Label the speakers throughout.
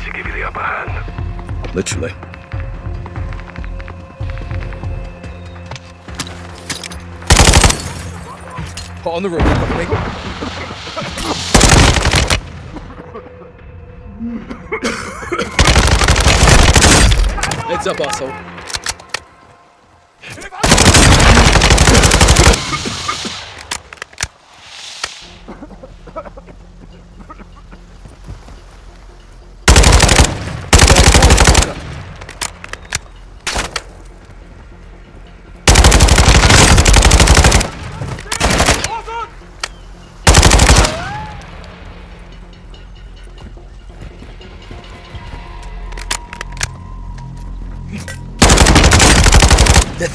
Speaker 1: Those skylights give you the upper hand.
Speaker 2: Literally.
Speaker 3: Hot on the roof, quickly. Heads up, asshole.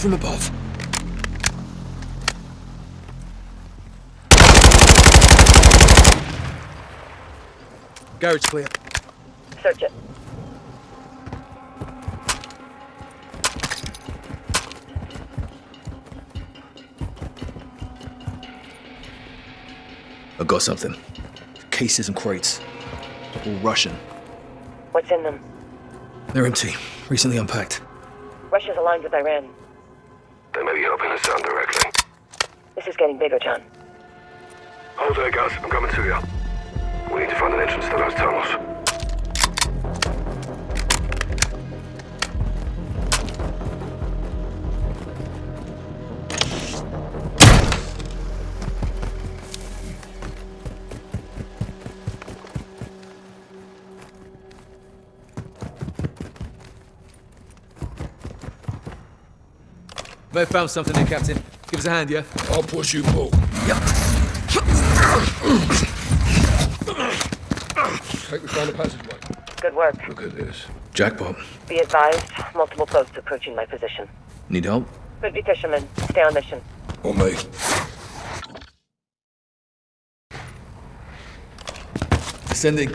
Speaker 3: From above. Garage clear.
Speaker 4: Search it.
Speaker 2: I got something. Cases and crates. All Russian.
Speaker 4: What's in them?
Speaker 2: They're empty. Recently unpacked.
Speaker 4: Russia's aligned with Iran.
Speaker 1: They may be helping us directly.
Speaker 4: This is getting bigger, John.
Speaker 1: Hold there, guys. I'm coming to you. We need to find an entrance to those tunnels.
Speaker 3: May have found something there, Captain. Give us a hand, yeah?
Speaker 1: I'll push you, Paul. Take we found a passageway.
Speaker 4: Good work.
Speaker 1: Look at this.
Speaker 2: Jackpot.
Speaker 4: Be advised, multiple boats approaching my position.
Speaker 2: Need help?
Speaker 4: Could be fishermen. Stay on mission.
Speaker 1: On me.
Speaker 2: Sending.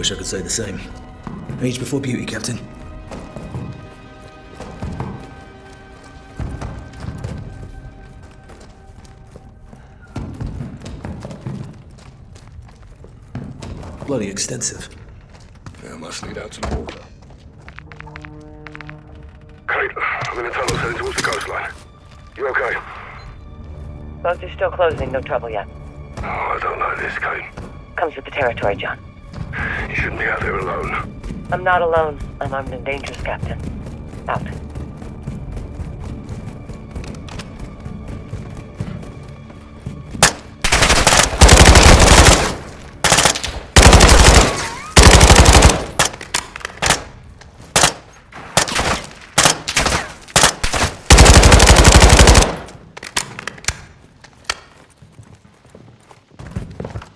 Speaker 2: Wish I could say the same. Age before beauty, Captain. Bloody extensive.
Speaker 1: Yeah, must lead out some water. Kate, I'm in a tunnel heading towards the coastline. You okay?
Speaker 4: Boats are still closing. No trouble yet.
Speaker 1: Oh, I don't know this, Kate.
Speaker 4: Comes with the territory, John.
Speaker 1: You shouldn't be out there alone.
Speaker 4: I'm not alone. I'm armed and dangerous, Captain. Out.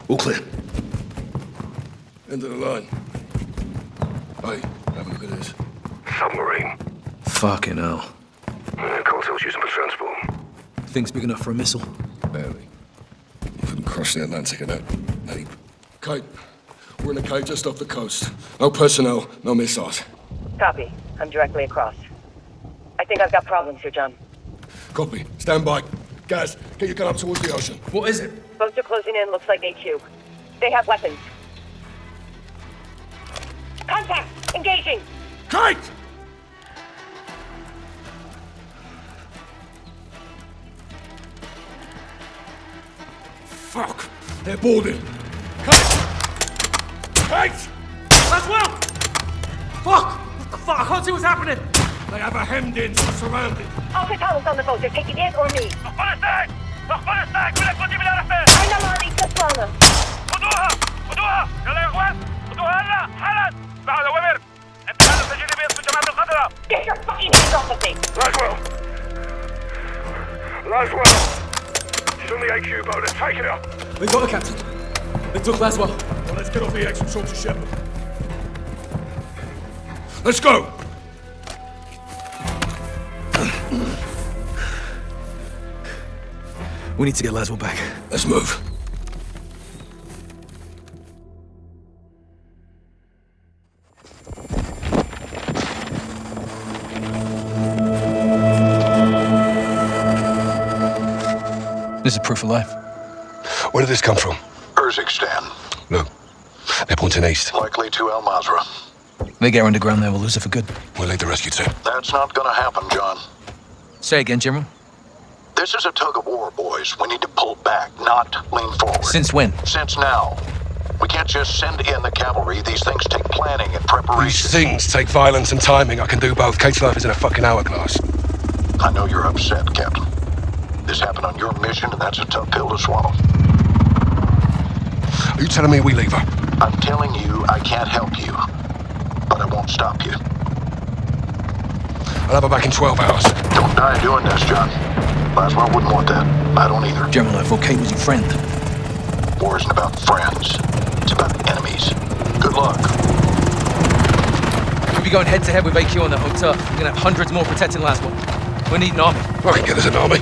Speaker 2: All clear.
Speaker 1: End of the line. Hey, have a look at this. Submarine.
Speaker 2: Fucking hell.
Speaker 1: Yeah, cartels use them for transport.
Speaker 2: Thing's big enough for a missile.
Speaker 1: Barely. You couldn't cross the Atlantic in that heap. Kate, we're in a cave just off the coast. No personnel, no missiles.
Speaker 4: Copy. I'm directly across. I think I've got problems here, John.
Speaker 1: Copy. Stand by. Guys, get your gun up towards the ocean.
Speaker 3: What is it?
Speaker 4: Boats are closing in. Looks like HQ. They have weapons. Contact! Engaging!
Speaker 1: Kate! Fuck! They're boarding. Kate! Kate!
Speaker 3: As well! Fuck! What the fuck? I can't see what's happening!
Speaker 1: They have a hemmed in, so surrounded.
Speaker 4: Alpha Tower's on the boat. They're taking it or me. ¡Nos van
Speaker 5: a it ¡Nos van a hacer! ¡Que les continúen a do ¡Ay, no, Mari! ¡Qué
Speaker 4: suena! ¡Conduja! ¡Conduja! ¡Que le do ¡Conduja!
Speaker 1: Laswell! She's on the AQ boat. Let's take it up.
Speaker 3: They got the captain. They took Laswell.
Speaker 1: Well, let's get off the X and talk to Shepherd. Let's go!
Speaker 2: We need to get Laswell back.
Speaker 1: Let's move.
Speaker 3: This is proof of life.
Speaker 6: Where did this come from?
Speaker 7: Urzikstan,
Speaker 6: Look, they're pointing east.
Speaker 7: likely to Al Mazrah.
Speaker 3: They get underground there, we'll lose it for good.
Speaker 6: We'll lead the rescue team.
Speaker 7: That's not gonna happen, John.
Speaker 3: Say again, General.
Speaker 7: This is a tug of war, boys. We need to pull back, not lean forward.
Speaker 3: Since when?
Speaker 7: Since now. We can't just send in the cavalry. These things take planning and preparation.
Speaker 6: These things take violence and timing. I can do both. Kate's life is in a fucking hourglass.
Speaker 7: I know you're upset, Captain. This happened on your mission, and that's a tough pill to swallow.
Speaker 6: Are you telling me we leave her?
Speaker 7: I'm telling you, I can't help you. But I won't stop you.
Speaker 6: I'll have her back in 12 hours.
Speaker 7: Don't die doing this, John. Laswell wouldn't want that. I don't either.
Speaker 3: General, if thought Kate was your friend.
Speaker 7: War isn't about friends. It's about enemies. Good luck.
Speaker 3: We'll be going head to head with AQ on that hotel. We're gonna have hundreds more protecting Laswell. We need an army.
Speaker 6: I can get us an army.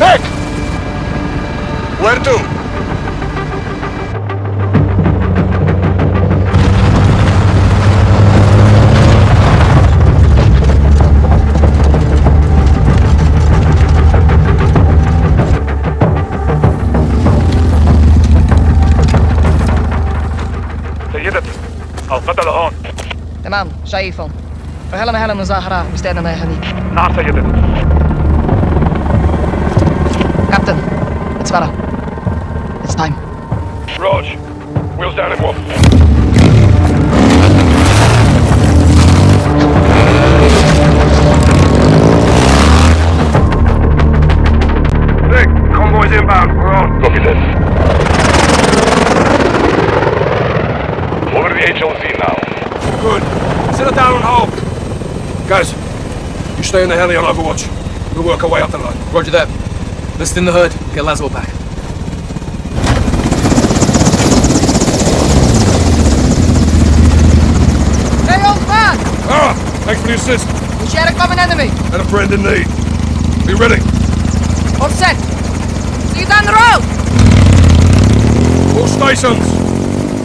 Speaker 6: Nick! Where to?
Speaker 5: سيدتي القتل هون
Speaker 8: تمام شايفهم وهلا مهلا مظاهرة مستعدة يا هنيك
Speaker 5: نعم سيدتي
Speaker 8: كابتن it's Vera it's time
Speaker 5: Rog wheels down in one Nick, convoy's inbound. We're on. Copy that. Over the HLZ now.
Speaker 6: Good. Settle down and hold. Guys, you stay in the heli on Overwatch. We'll work our way up the line.
Speaker 3: Roger that. List in the hood. Get Laswell back.
Speaker 8: Hey old man
Speaker 6: Ah! Thanks for the assist.
Speaker 8: we share a common enemy
Speaker 6: And a friend in need. Be ready.
Speaker 8: all set see you down the road
Speaker 6: All stations.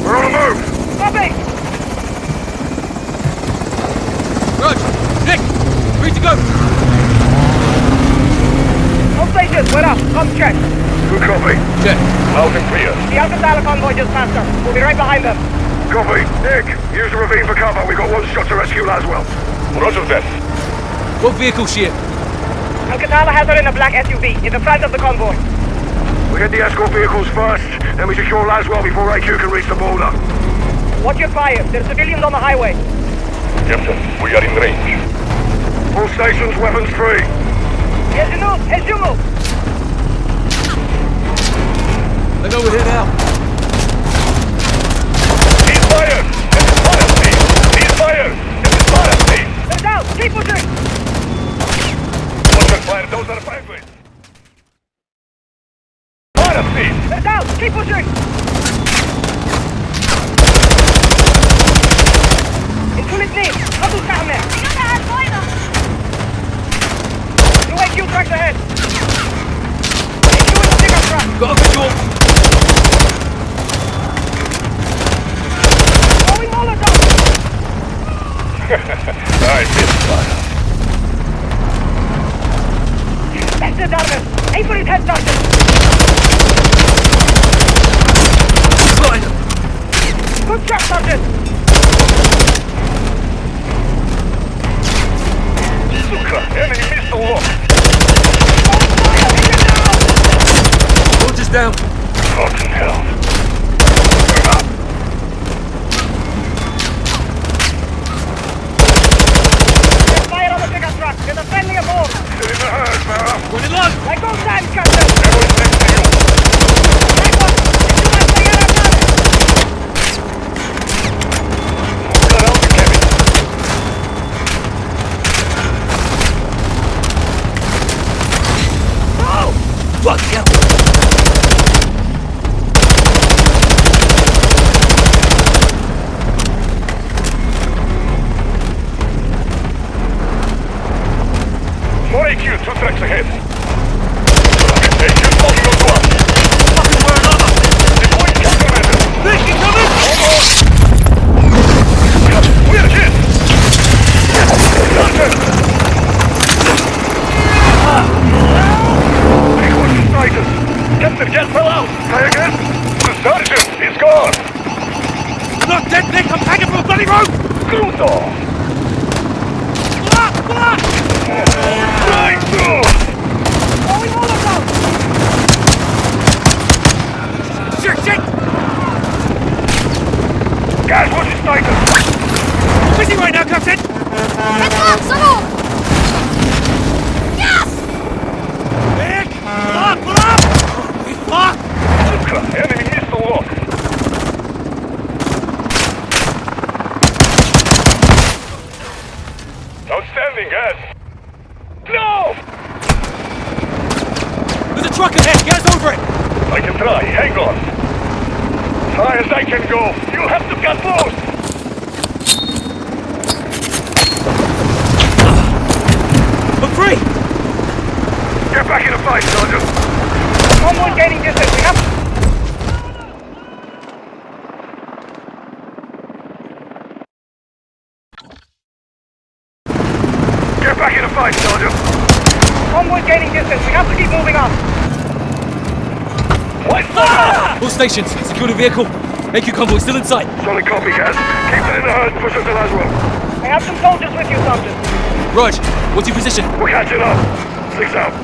Speaker 6: We're on the move.
Speaker 8: copy
Speaker 3: Roger. Nick, free to go.
Speaker 9: All stations, we're up. Come check.
Speaker 5: Good copy.
Speaker 3: Check.
Speaker 5: Loud and clear.
Speaker 9: The Al-Qatala convoy just passed us. We'll be right behind them.
Speaker 5: Copy. Nick, use the ravine for cover. We've got one shot to rescue Laswell. Roger that.
Speaker 3: What vehicle she in?
Speaker 9: Al-Qatala has her in a black SUV in the front of the convoy.
Speaker 5: We get the escort vehicles first, then we secure Laswell before AQ can reach the border.
Speaker 9: Watch your fire. There's civilians on the highway.
Speaker 5: Captain, we are in range. All stations, weapons free.
Speaker 9: As you move, as you move.
Speaker 3: They know we're here now.
Speaker 5: He's fired! This is fire speed! He's fired! This is fire speed!
Speaker 9: They're down. Keep pushing.
Speaker 5: Watch your fire, those are penguins! Fire speed!
Speaker 9: They're down. Keep pushing. Truck
Speaker 3: ahead! Get us over it!
Speaker 10: I can try, hang on. As high as I can go. You'll have to get close.
Speaker 3: I'm free!
Speaker 10: Get back in the fight, Sergeant.
Speaker 9: Someone gaining distance. We have
Speaker 10: Get back in the fight, Sergeant.
Speaker 9: convoy gaining distance. We have to keep moving up.
Speaker 10: White flag!
Speaker 3: All stations, secure the vehicle. AQ convoy still in sight.
Speaker 10: Solid copy, guys. Keep it in the herd. Push us to Laswell.
Speaker 9: I have some soldiers with you, Sergeant.
Speaker 3: Rog, what's your position?
Speaker 10: We're catching up. Six out.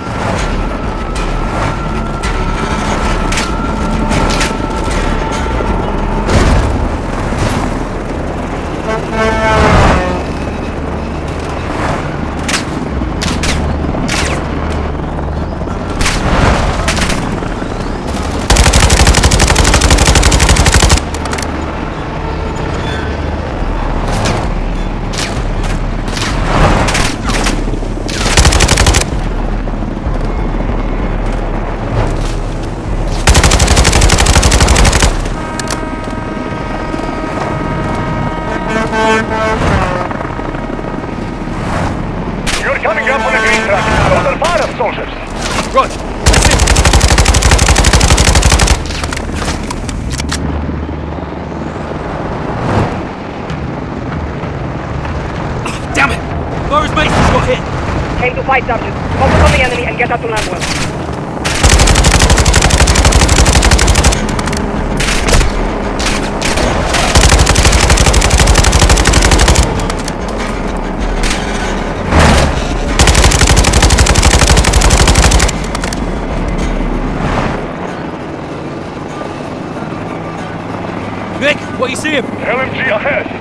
Speaker 10: You're coming up on a green track. Under fire, soldiers.
Speaker 3: Rog, that's it. Ah, Damn it! Boris Mason's got hit!
Speaker 9: Fight, Sergeant. Focus on the enemy and get out to Laswell.
Speaker 3: Nick, what you see him?
Speaker 10: LMG ahead.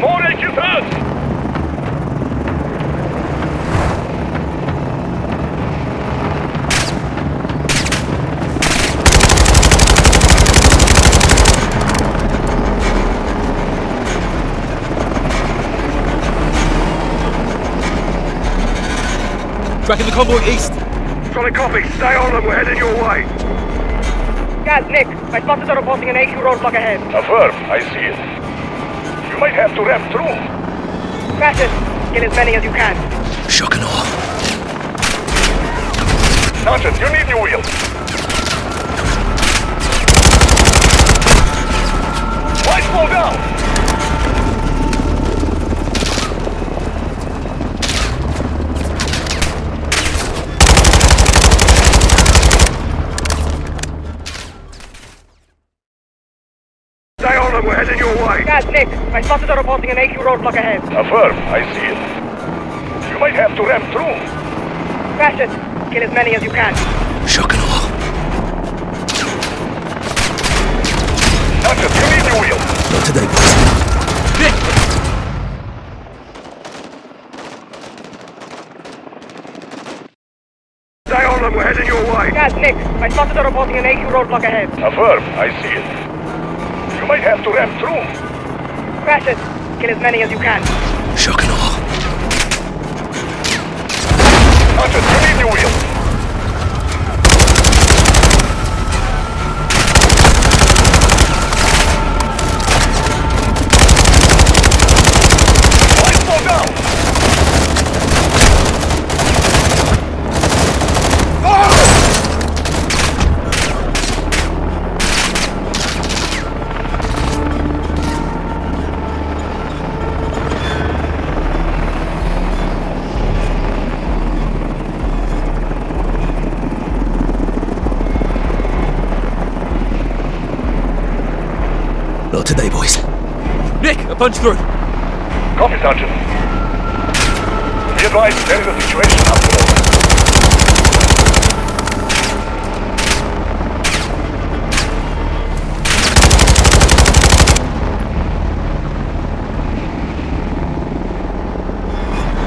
Speaker 10: More AQ thirds.
Speaker 3: Tracking the convoy east.
Speaker 10: Solid copy. Stay on them. We're heading your way.
Speaker 9: Guys, Nick, my spotters are reporting an AQ roadblock ahead.
Speaker 10: Affirm. I see it. You might have to ramp through.
Speaker 9: Crash it. Kill as many as you can.
Speaker 2: Shock and awe.
Speaker 10: Sergeant, you need new wheels. Why slow down?
Speaker 9: I spotted a reporting an AQ roadblock ahead.
Speaker 10: Affirm, I see it. You might have to ram through.
Speaker 9: Crash it. Kill as many as you can.
Speaker 2: Shock and awe.
Speaker 10: Not just you need wheel.
Speaker 2: Not today, boss.
Speaker 3: Diana, we're heading your way.
Speaker 9: Gaz, Nick. I spotted a reporting an AQ roadblock ahead.
Speaker 5: Affirm, I see it. You might have to ram through.
Speaker 9: It. Kill as many as you can.
Speaker 1: Shock and awe.
Speaker 3: Punch through.
Speaker 5: Copy, Sergeant. Be advised, there is a situation after all.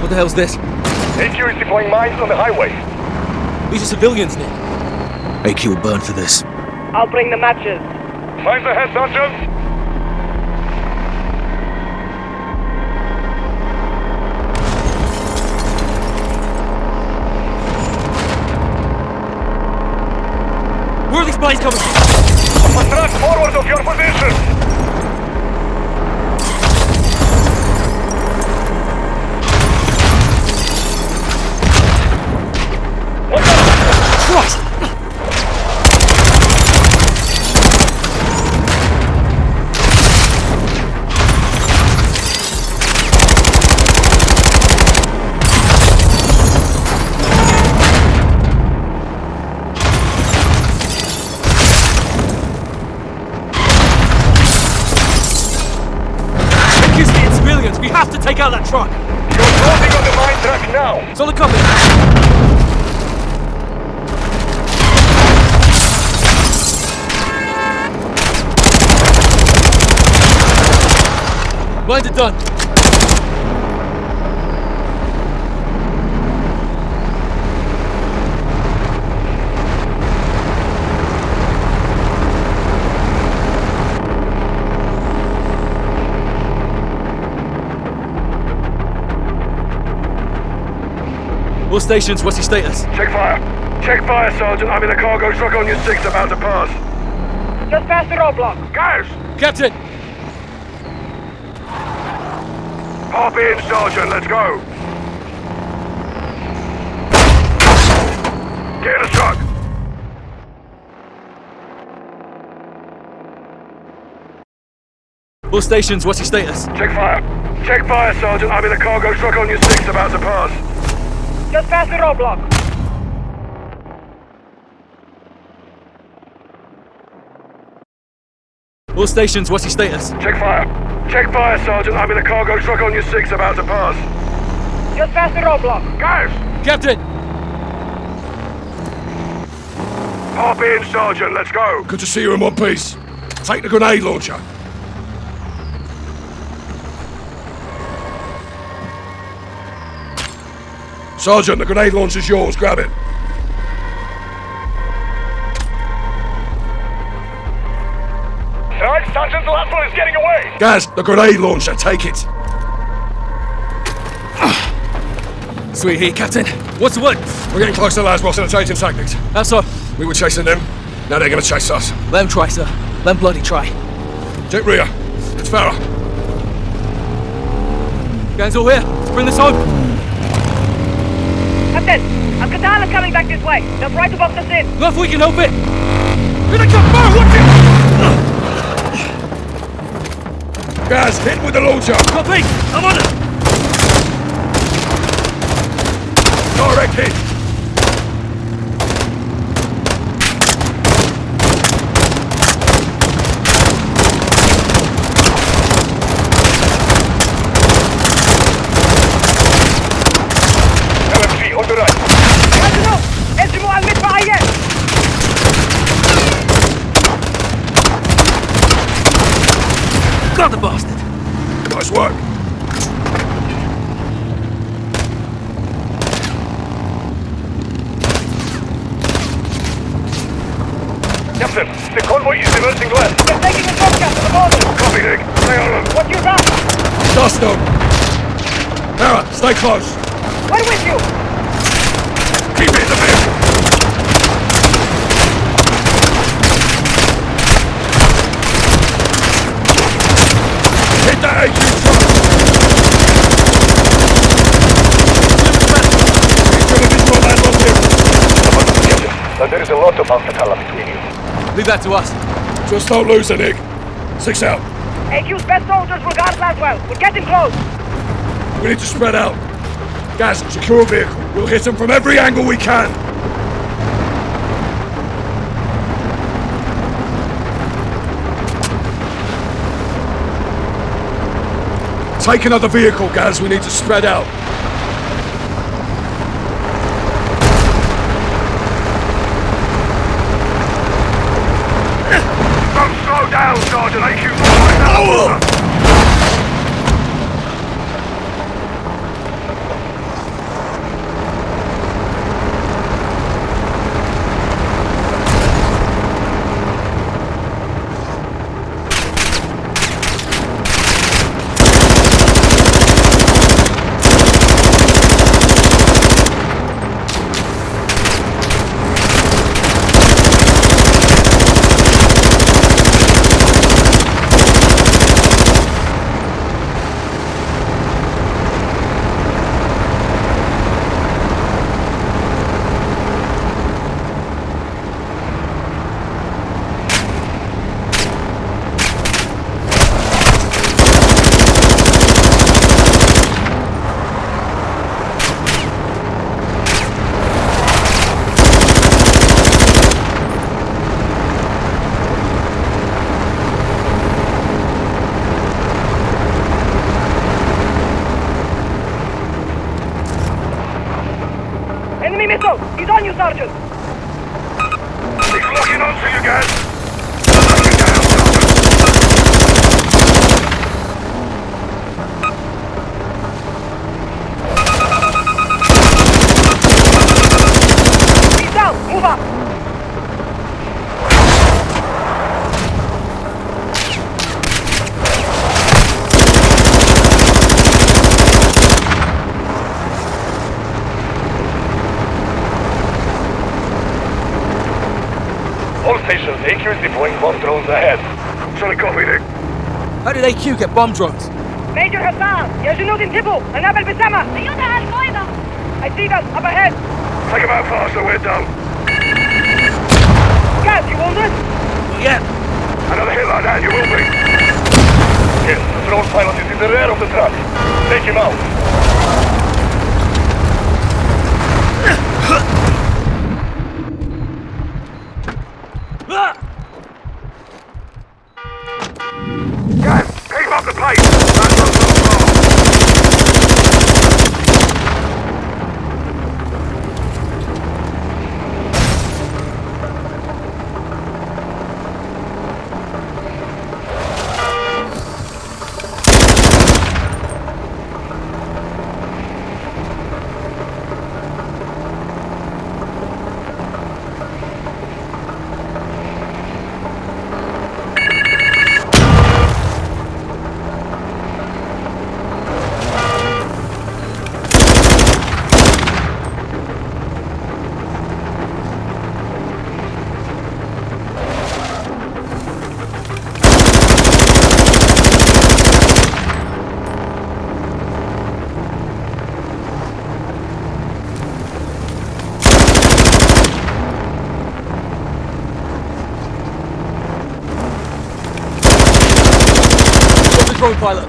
Speaker 3: What the hell's this?
Speaker 5: AQ is deploying mines on the highway.
Speaker 3: These are civilians, Nick. AQ will burn for this.
Speaker 9: I'll bring the matches.
Speaker 5: Mines ahead, Sergeant.
Speaker 3: Stations, what's your status?
Speaker 5: Check fire. Check fire, Sergeant. I'm in a cargo truck on your six about to pass.
Speaker 9: Just past the roadblock.
Speaker 5: Guys,
Speaker 3: Captain!
Speaker 5: hop in, Sergeant. Let's go. Get in the truck.
Speaker 3: All stations, what's your status?
Speaker 5: Check fire. Check fire, Sergeant. I'm in a cargo truck on your six about to pass.
Speaker 9: Just past the roadblock.
Speaker 3: All stations, what's your status?
Speaker 5: Check fire. Check fire, Sergeant. I'm in a cargo truck on your six about to pass.
Speaker 9: Just past the roadblock.
Speaker 5: Guys,
Speaker 3: Captain!
Speaker 5: hop in, Sergeant. Let's go.
Speaker 1: Good to see you in one piece. Take the grenade launcher. Sergeant, the grenade launcher's yours. Grab it.
Speaker 5: Right, Sergeant, the last one is getting away.
Speaker 1: Gaz, the grenade launcher. Take it.
Speaker 3: Sweet heat, Captain. What's the word?
Speaker 1: We're getting close to Lasboss and are changing tactics.
Speaker 3: How so?
Speaker 1: We were chasing them. Now they're gonna chase us.
Speaker 3: Let them try, sir. Let them bloody try.
Speaker 1: Take rear. It's Farah.
Speaker 3: Guys all here. Let's bring this home.
Speaker 9: Captain, Al-Qatala coming back this way. They'll try to box us in.
Speaker 3: Not if we can help it. Here they come! Fire! Watch it!
Speaker 1: Gaz, hit with the launcher.
Speaker 3: Copy! I'm on it!
Speaker 1: Direct hit.
Speaker 3: Got the bastard!
Speaker 1: Nice work.
Speaker 5: Captain, the convoy is diverting west.
Speaker 9: They're taking a shortcut to the border.
Speaker 5: Copy, Nick. Stay on them.
Speaker 9: What's your route?
Speaker 1: Dust them! Hera, stay close!
Speaker 9: We're with you.
Speaker 5: Keep it in the vehicle.
Speaker 1: Hit that AQ truck! Incoming visual land on here.
Speaker 5: Captain, there is a lot of Al-Qatala between you.
Speaker 2: Leave that to us.
Speaker 1: Just don't lose it, Nick. Six out.
Speaker 9: AQ's best soldiers will guard Laswell. We're getting close.
Speaker 1: We need to spread out. Guys, secure a vehicle. We'll hit them from every angle we can. Take another vehicle, guys. We need to spread out.
Speaker 5: Don't slow down, Sergeant. AQ's all right now.
Speaker 9: Enemy missile. He's on you, Sergeant.
Speaker 5: He's locking onto you guys. Lock it down, Sergeant.
Speaker 9: He's down. Move up.
Speaker 5: All stations, AQ is deploying bomb drones ahead. Sorry, copy, Nick.
Speaker 2: How did AQ get bomb drones?
Speaker 9: Major Hassan. يا جنود انتبهوا. النبل بالسما. أيها القاعدة. I see them. Up ahead.
Speaker 5: Take them out faster, we're down.
Speaker 9: Guys, you wounded?
Speaker 2: Yeah.
Speaker 5: Another hit like that, you will be. Yes, the drone pilot is in the rear of the truck. Take him out.
Speaker 2: Drone pilot.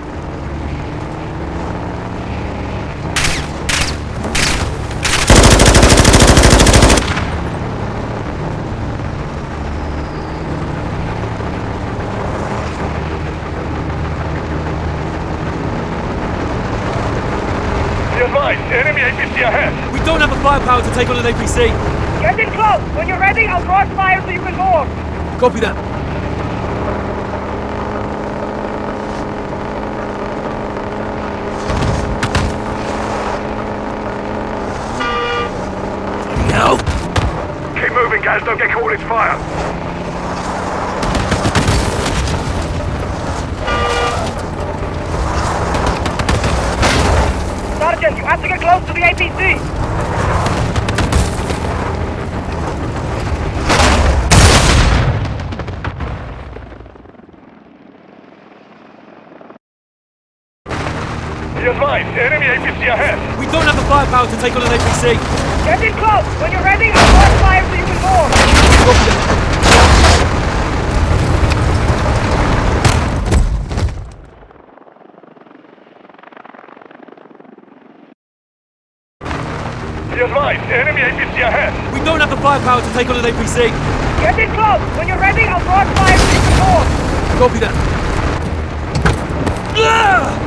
Speaker 5: Be advised, enemy APC ahead.
Speaker 2: We don't have the firepower to take on an APC.
Speaker 9: Get in close. When you're ready, I'll cross fire so you can board.
Speaker 2: Copy that.
Speaker 5: guys, don't get caught its fire.
Speaker 9: Sergeant, you have to get close to the APC.
Speaker 5: enemy APC ahead.
Speaker 3: We don't have the firepower to take on an APC.
Speaker 9: Get in close. When you're ready, I'll fire so you can board.
Speaker 3: Copy that.
Speaker 5: Be advised, enemy APC ahead.
Speaker 3: We don't have the firepower to take on an APC.
Speaker 9: Get in close. When you're ready, I'll launch fire so you can board.
Speaker 3: Copy that. Ah!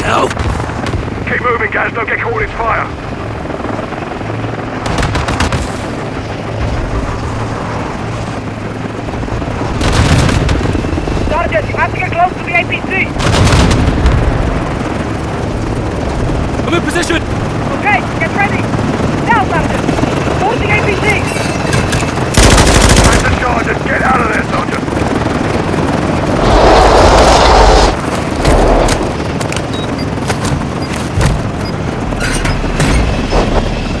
Speaker 3: Now.
Speaker 5: Keep moving, guys. Don't get caught in fire.
Speaker 9: Sergeant, you have to get close to the APC.
Speaker 3: I'm in position.
Speaker 9: Okay, get ready. Now, Sergeant. Towards the APC.
Speaker 5: Find the charges. Get out of there, Sergeant.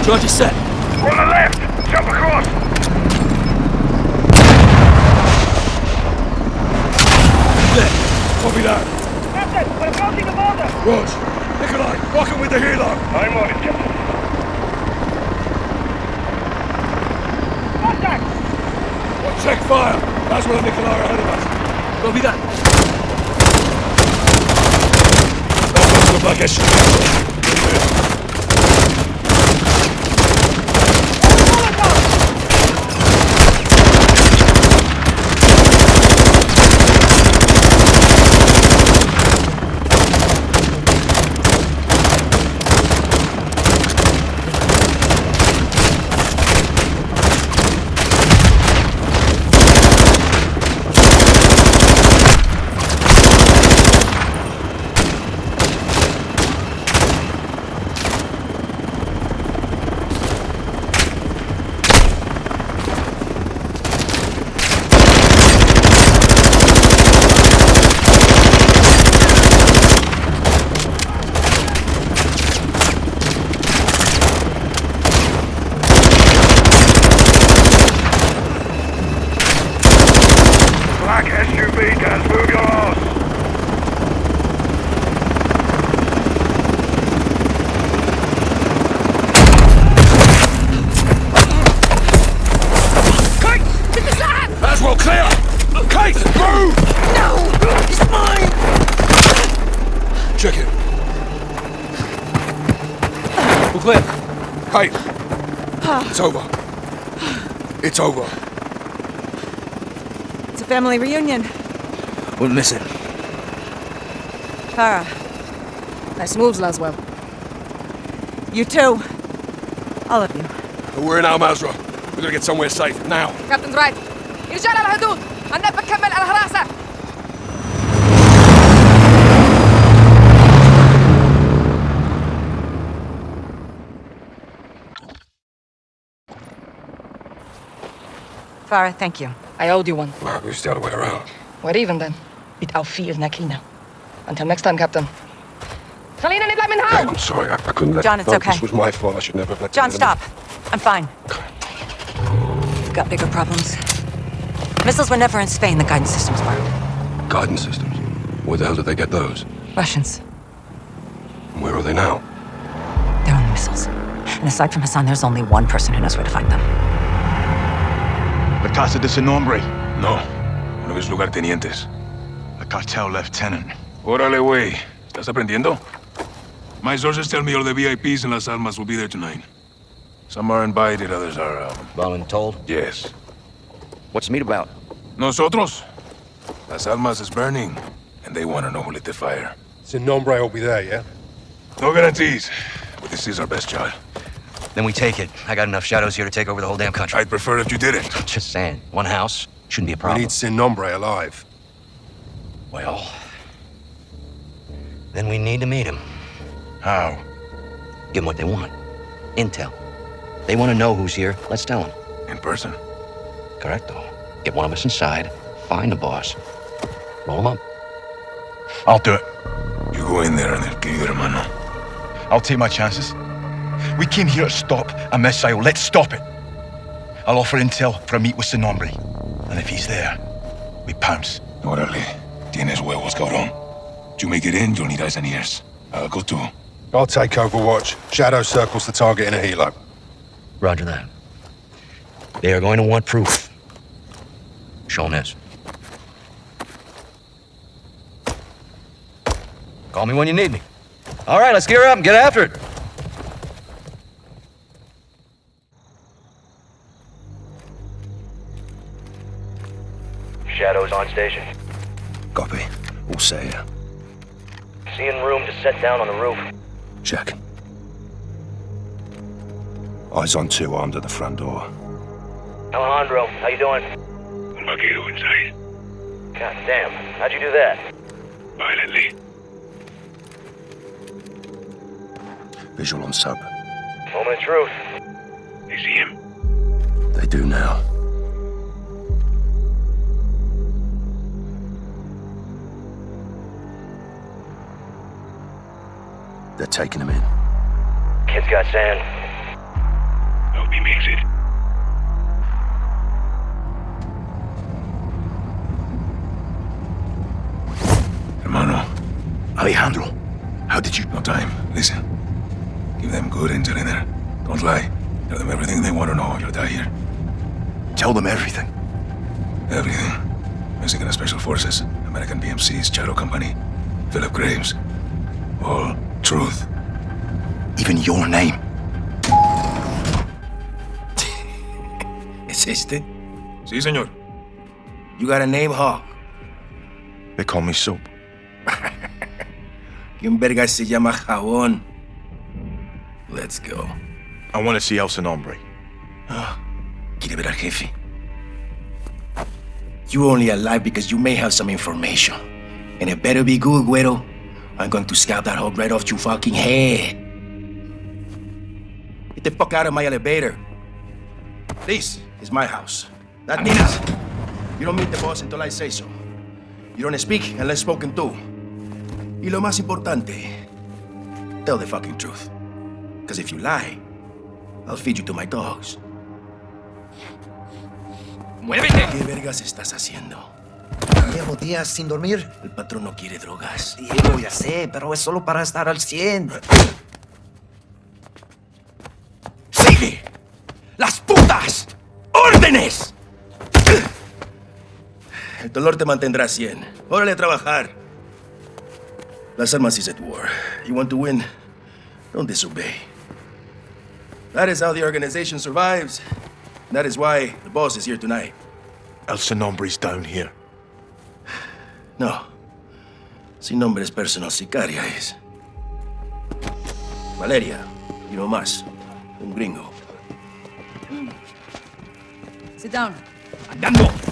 Speaker 3: Charge is set.
Speaker 5: On the left. Jump across.
Speaker 3: There.
Speaker 1: Copy that.
Speaker 9: Captain, we're approaching the border.
Speaker 1: Rog, Nikolai, rocking with the helo.
Speaker 5: I'm on it, Captain.
Speaker 9: Contact.
Speaker 1: Well, check fire. Laswell and Nikolai are ahead of us.
Speaker 3: Copy that.
Speaker 1: Laswell's look like a
Speaker 5: Black SUV, guys. Move your ass.
Speaker 1: Laswell, clear! Kate, move!
Speaker 8: No! He's mine!
Speaker 1: Check it.
Speaker 3: We're clear.
Speaker 1: Kate. It's over. It's over.
Speaker 11: Family reunion.
Speaker 2: Wouldn't miss it.
Speaker 11: Farah.
Speaker 8: Nice moves, Laswell.
Speaker 11: You too. All of you.
Speaker 1: We're in Al Mazrah. We're gonna get somewhere safe, now.
Speaker 8: Captain's right. رجال الحدود! أنا Al Harasa.
Speaker 11: Farah, thank you.
Speaker 8: I owed you one.
Speaker 1: Well, we still the way around.
Speaker 8: What even then. Mit auf viel Nakina. Until next time, Captain. Selina, need let
Speaker 7: me
Speaker 8: home!
Speaker 7: I'm sorry, I, I, couldn't let
Speaker 11: John, it's okay.
Speaker 7: This was my fault. I should never have let
Speaker 11: John, stop. I'm fine. We've got bigger problems. Missiles were never in Spain, the guidance systems were.
Speaker 1: Guidance systems? Where the hell did they get those?
Speaker 11: Russians.
Speaker 1: Where are they now?
Speaker 11: They're on the missiles. And aside from Hassan, there's only one person who knows where to find them.
Speaker 12: La Casa de ese nombre.
Speaker 5: No. Uno de mis lugartenientes.
Speaker 12: La cartel lieutenant.
Speaker 5: Órale, güey. ¿Estás aprendiendo? My sources tell me all the VIPs in Las Almas will be there tonight. Some are invited, others are, um...
Speaker 2: Voluntold?
Speaker 5: Yes.
Speaker 2: What's the meet about?
Speaker 5: Nosotros? Las Almas is burning, and they want to know who lit the fire.
Speaker 13: It's a nombre will be there, yeah?
Speaker 5: No guarantees, but this is our best shot.
Speaker 13: Then we take it. I got enough shadows here to take over the whole damn country.
Speaker 14: I'd prefer if you didn't.
Speaker 13: Just saying. One house shouldn't be a problem.
Speaker 6: We need Sin Nombre alive.
Speaker 13: Well, then we need to meet him.
Speaker 12: How?
Speaker 13: Give them what they want. Intel. They want to know who's here. Let's tell them.
Speaker 14: In person.
Speaker 13: Correcto. Get one of us inside. Find the boss. Roll him up.
Speaker 12: I'll do it.
Speaker 14: You go in there and el querido hermano.
Speaker 12: I'll take my chances. We came here to stop a missile. Let's stop it. I'll offer intel for a meet with Sin Nombre. And if he's there, we pounce.
Speaker 14: Órale. Tienes huevos, cabrón. You make it in, you'll need eyes and ears. I'll go too.
Speaker 6: I'll take Overwatch. Shadow circles the target in a helo.
Speaker 13: Roger that. They are going to want proof. Show 'em this. Call me when you need me. All right, let's gear up and get after it.
Speaker 15: Shadows on station.
Speaker 6: Copy. All set here.
Speaker 15: Seeing room to set down on the roof.
Speaker 6: Check. Eyes on two armed at the front door.
Speaker 15: Alejandro, how you doing?
Speaker 14: Un vaquero inside.
Speaker 15: God damn, how'd you do that?
Speaker 14: Violently.
Speaker 6: Visual on sub.
Speaker 15: Moment of truth.
Speaker 14: They see him.
Speaker 6: They do now. They're taking him in.
Speaker 15: Kid's got sand.
Speaker 14: Hope he makes it. Hermano,
Speaker 12: Alejandro, how did you...
Speaker 14: no time. Listen. Give them good intel in there. Don't lie. Tell them everything they want to know. You'll die here.
Speaker 12: Tell them everything.
Speaker 14: Everything. Mexican Special Forces, American PMCs, Shadow Company, Philip Graves. All truth.
Speaker 12: Even your name.
Speaker 16: ¿Es este?
Speaker 14: Sí, señor.
Speaker 16: You got a name, Hawk?
Speaker 12: They call me Soap.
Speaker 16: ¿Quién verga se llama Jabón? Let's go.
Speaker 12: I want to see El Sin Nombre.
Speaker 16: Ah, quiere ver al jefe. You only alive because you may have some information. And it better be good, Güero. I'm going to scalp that hope right off your fucking head. Get the fuck out of my elevator. This is my house. That means you don't meet the boss until I say so. You don't speak unless spoken to. Y lo más importante, tell the fucking truth. Because if you lie, I'll feed you to my dogs.
Speaker 17: ¡Muévete!
Speaker 16: ¿Qué vergas estás haciendo?
Speaker 18: Llevo días sin dormir.
Speaker 16: El patrón no quiere drogas.
Speaker 18: Diego, ya sé, pero es solo para estar al 100.
Speaker 16: ¡Sigue! ¡Las putas! ¡Órdenes! El dolor te mantendrá 100. Órale a trabajar. Las armas is at war. You want to win? Don't disobey. That is how the organization survives. That is why the boss is here tonight.
Speaker 12: El Sinombre's down here.
Speaker 16: No. Sin nombre es personal sicaria es. Valeria, y no más. Un gringo.
Speaker 19: Sit down.
Speaker 17: ¡Andando!